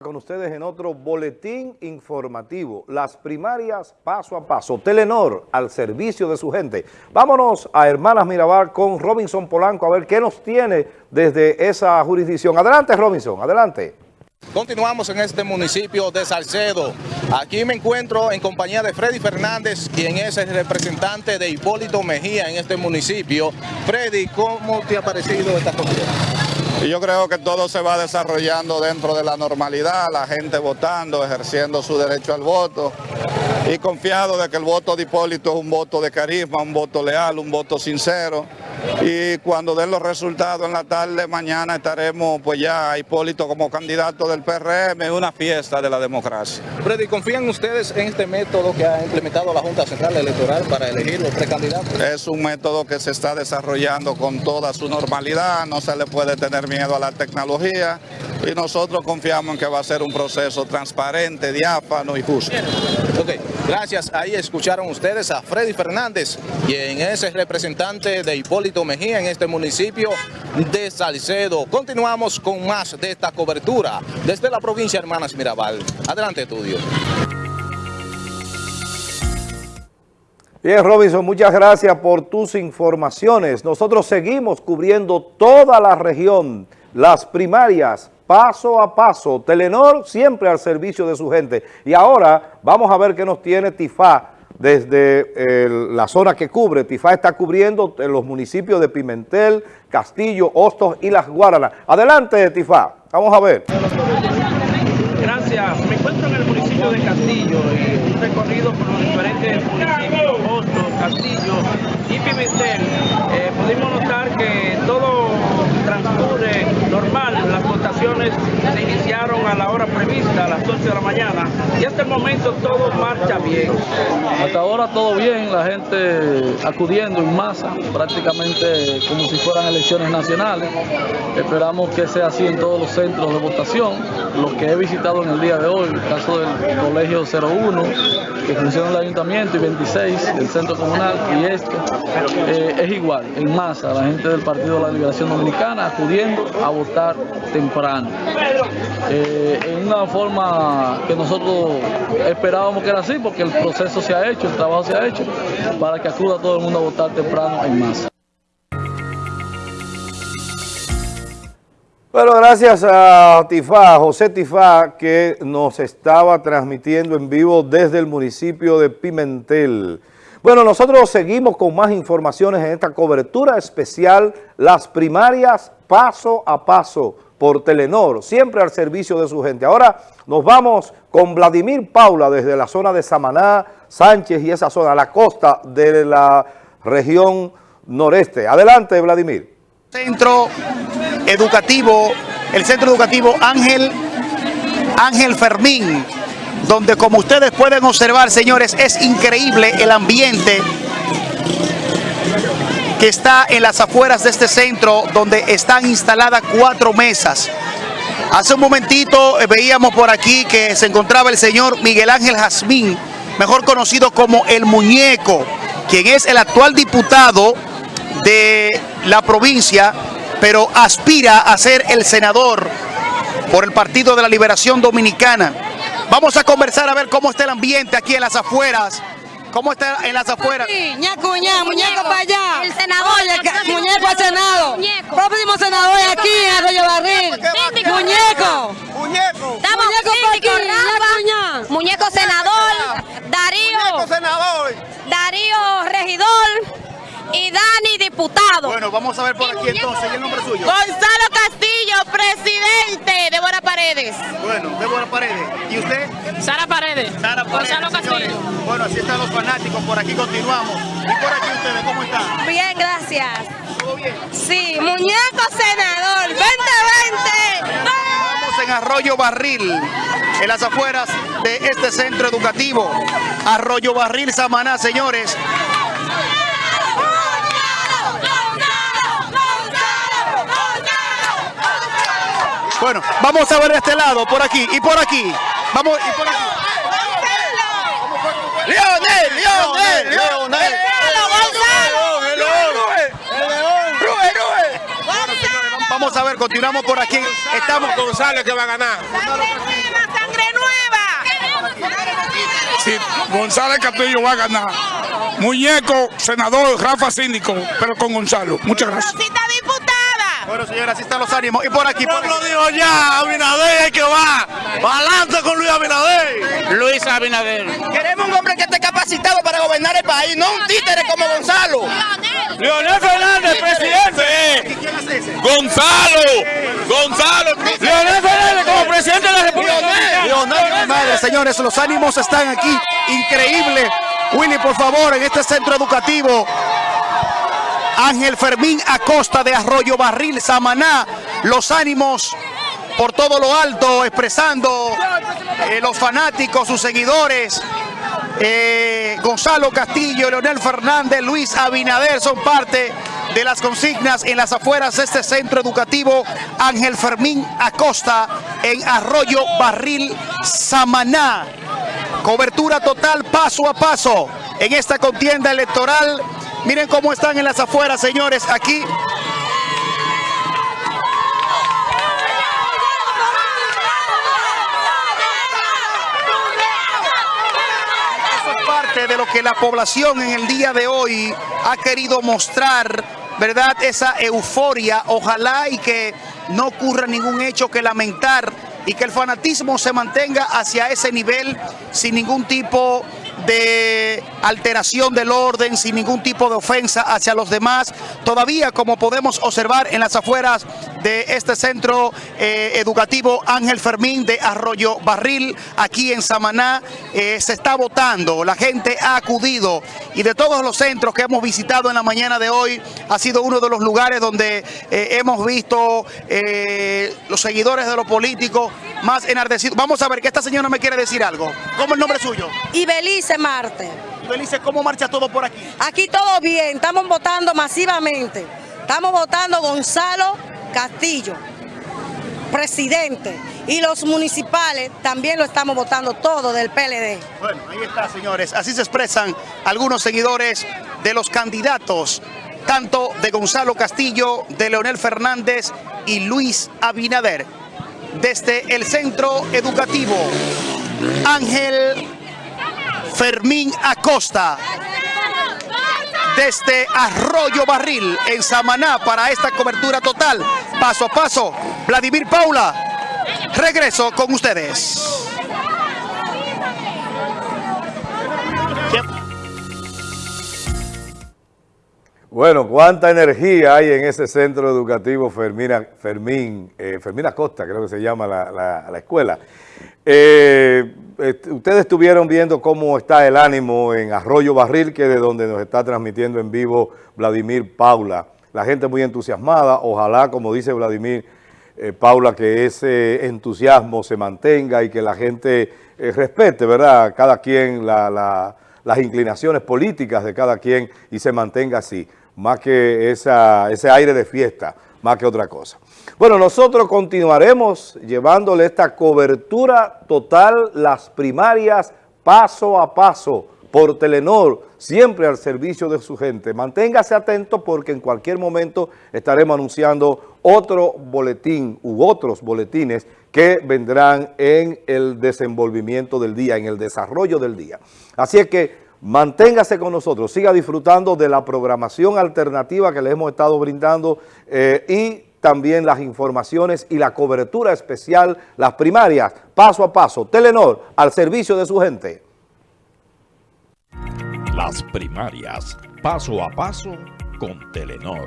con ustedes en otro boletín informativo, las primarias paso a paso, Telenor al servicio de su gente. Vámonos a Hermanas Mirabal con Robinson Polanco a ver qué nos tiene desde esa jurisdicción. Adelante Robinson, adelante. Continuamos en este municipio de Salcedo. Aquí me encuentro en compañía de Freddy Fernández, quien es el representante de Hipólito Mejía en este municipio. Freddy, ¿cómo te ha parecido esta comida? Y yo creo que todo se va desarrollando dentro de la normalidad, la gente votando, ejerciendo su derecho al voto y confiado de que el voto de Hipólito es un voto de carisma, un voto leal, un voto sincero y cuando den los resultados en la tarde, mañana estaremos pues ya Hipólito como candidato del PRM, una fiesta de la democracia. Freddy, ¿confían ustedes en este método que ha implementado la Junta Central Electoral para elegir los precandidatos? Es un método que se está desarrollando con toda su normalidad, no se le puede tener miedo a la tecnología y nosotros confiamos en que va a ser un proceso transparente, diáfano y justo. Gracias. Ahí escucharon ustedes a Freddy Fernández, quien es el representante de Hipólito Mejía en este municipio de Salcedo. Continuamos con más de esta cobertura desde la provincia Hermanas Mirabal. Adelante, estudio. Bien, Robinson, muchas gracias por tus informaciones. Nosotros seguimos cubriendo toda la región, las primarias, paso a paso. Telenor siempre al servicio de su gente. Y ahora vamos a ver qué nos tiene Tifá desde la zona que cubre. Tifá está cubriendo en los municipios de Pimentel, Castillo, Hostos y Las Guaranas. Adelante, Tifá. Vamos a ver. Gracias. Me encuentro en el municipio de Castillo y un recorrido por los diferentes municipios, Hostos, Castillo y Pimentel. Eh, pudimos notar que todo transcurre normal. Las votaciones se iniciaron a la hora prevista, a las 8 de la mañana, y hasta el momento todo marcha bien. Hasta ahora todo bien, la gente acudiendo en masa, prácticamente como si fueran elecciones nacionales. Esperamos que sea así en todos los centros de votación. Los que he visitado en el día de hoy, el caso del Colegio 01, que funciona en el Ayuntamiento, y 26 del Centro Comunal, y este, eh, es igual, en masa, la gente del Partido de la Liberación Dominicana acudiendo a votar temprano. Eh, en una forma que nosotros esperábamos que era así, porque el proceso se ha hecho, el trabajo se ha hecho, para que acuda todo el mundo a votar temprano en masa. Bueno, gracias a Tifá, José Tifá, que nos estaba transmitiendo en vivo desde el municipio de Pimentel. Bueno, nosotros seguimos con más informaciones en esta cobertura especial, las primarias paso a paso por Telenor, siempre al servicio de su gente. Ahora nos vamos con Vladimir Paula desde la zona de Samaná, Sánchez y esa zona, la costa de la región noreste. Adelante, Vladimir. Centro educativo, el centro educativo Ángel, Ángel Fermín, donde como ustedes pueden observar, señores, es increíble el ambiente que está en las afueras de este centro, donde están instaladas cuatro mesas. Hace un momentito eh, veíamos por aquí que se encontraba el señor Miguel Ángel Jazmín, mejor conocido como El Muñeco, quien es el actual diputado de la provincia, pero aspira a ser el senador por el Partido de la Liberación Dominicana. Vamos a conversar a ver cómo está el ambiente aquí en las afueras. ¿Cómo está en las afueras? Sí, ñaco, ña, muñeco para allá. El senador. Oye, muñeco al Senado. Muñeco. Próximo senador aquí en Arroyo Barril. Muñeco. Muñeco. Estamos Muñeco pa' síndico, aquí, ña. Muñeco senador, Darío, senador. Darío regidor y Dani diputado. Bueno, vamos a ver por Y aquí muñeco entonces. ¿Y el nombre suyo? Gonzalo Castillo, presidente. Paredes. Bueno, Débora Paredes. ¿Y usted? Sara Paredes. Sara Paredes, Gonzalo. Castillo. Bueno, así están los fanáticos. Por aquí continuamos. ¿Y por aquí ustedes cómo están? Bien, gracias. ¿Todo bien? Sí, muñeco senador, 2020. Estamos en Arroyo Barril, en las afueras de este centro educativo. Arroyo Barril, Samaná, señores. Bueno, vamos a ver este lado, por aquí y por aquí. Vamos y por aquí. Leonel, Leonel, Leonel. Vamos a ver, continuamos por aquí. Estamos con González que va a ganar. Sangre nueva, sangre nueva. Sí, González Castillo va a ganar. Muñeco, senador, Rafa Síndico, pero con Gonzalo. Muchas gracias. Bueno, señora, así están los ánimos. Y por aquí, por aquí. lo dijo ya, Abinader que va. Adelante con Luis Abinader. Luis Abinader. Queremos un hombre que esté capacitado para gobernar el país, no un títere como Gonzalo. Leonel Fernández, presidente. ¿Quién hace ese? Gonzalo. Gonzalo. Leonel Fernández como presidente de la República. Mi madre, señores, los ánimos están aquí. Increíble. Willy, por favor, en este centro educativo. Ángel Fermín Acosta de Arroyo Barril, Samaná. Los ánimos por todo lo alto, expresando eh, los fanáticos, sus seguidores. Eh, Gonzalo Castillo, Leonel Fernández, Luis Abinader son parte de las consignas en las afueras de este centro educativo Ángel Fermín Acosta en Arroyo Barril, Samaná. Cobertura total paso a paso en esta contienda electoral. Miren cómo están en las afueras, señores, aquí. Eso es parte de lo que la población en el día de hoy ha querido mostrar, ¿verdad? Esa euforia. Ojalá y que no ocurra ningún hecho que lamentar y que el fanatismo se mantenga hacia ese nivel sin ningún tipo de alteración del orden, sin ningún tipo de ofensa hacia los demás. Todavía, como podemos observar en las afueras de este centro eh, educativo Ángel Fermín de Arroyo Barril, aquí en Samaná, eh, se está votando, la gente ha acudido y de todos los centros que hemos visitado en la mañana de hoy, ha sido uno de los lugares donde eh, hemos visto los seguidores de los políticos más enardecidos. Vamos a ver que esta señora me quiere decir algo. ¿Cómo es el nombre suyo? Y Belice Marte. Belice, ¿cómo marcha todo por aquí? Aquí todo bien, estamos votando masivamente. Estamos votando Gonzalo Castillo, presidente. Y los municipales también lo estamos votando todo del PLD. Bueno, ahí está, señores. Así se expresan algunos seguidores de los candidatos, tanto de Gonzalo Castillo, de Leonel Fernández y Luis Abinader. Desde el centro educativo Ángel Fermín Acosta. Desde Arroyo Barril, en Samaná, para esta cobertura total, paso a paso. Vladimir Paula, regreso con ustedes. Bueno, cuánta energía hay en ese centro educativo Fermina, Fermín, eh, Fermín Acosta, creo que se llama la, la- la escuela. Eh, ustedes estuvieron viendo cómo está el ánimo en Arroyo Barril, que es de donde nos está transmitiendo en vivo Vladimir Paula. La gente muy entusiasmada, ojalá, como dice Vladimir eh, Paula, que ese entusiasmo se mantenga y que la gente eh, respete, ¿verdad? Cada quien la- la- las inclinaciones políticas de cada quien y se mantenga así, más que ese aire de fiesta, más que otra cosa. Bueno, nosotros continuaremos llevándole esta cobertura total, las primarias, paso a paso, por Telenor, siempre al servicio de su gente. Manténgase atento porque en cualquier momento estaremos anunciando otro boletín u otros boletines que vendrán en el desenvolvimiento del día, en el desarrollo del día. Así es que manténgase con nosotros, siga disfrutando de la programación alternativa que le hemos estado brindando eh, y también las informaciones y la cobertura especial, las primarias, paso a paso. Telenor, al servicio de su gente. Las primarias, paso a paso con Telenor.